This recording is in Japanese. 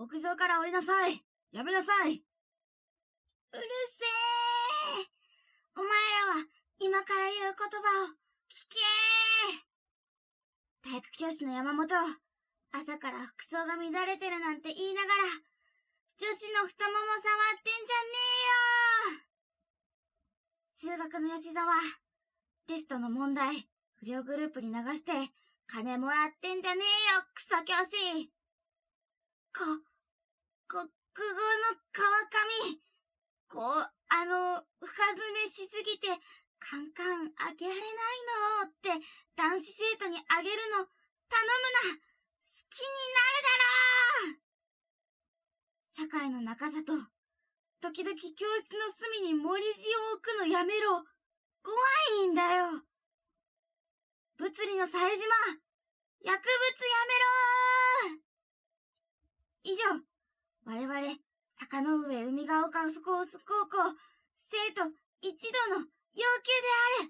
屋上から降りなさい。やめなさい。うるせえ。お前らは今から言う言葉を聞け体育教師の山本、朝から服装が乱れてるなんて言いながら、女子の太もも触ってんじゃねえよ数学の吉沢、テストの問題、不良グループに流して、金もらってんじゃねえよ、クソ教師こ、国語の川上、こう、あの、深爪しすぎて、カンカンあげられないのって男子生徒にあげるの頼むな好きになるだろう社会の中里、時々教室の隅に森地を置くのやめろ。怖いんだよ。物理の冴島、薬物やめろ以上、我々、坂の上海が丘スコース高校、生徒一同の要求である。